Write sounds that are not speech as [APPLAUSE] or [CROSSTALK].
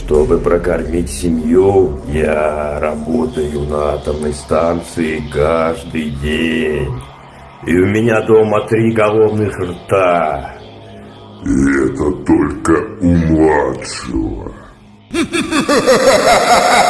Чтобы прокормить семью, я работаю на атомной станции каждый день. И у меня дома три головных рта. И это только у младшего. [LAUGHS]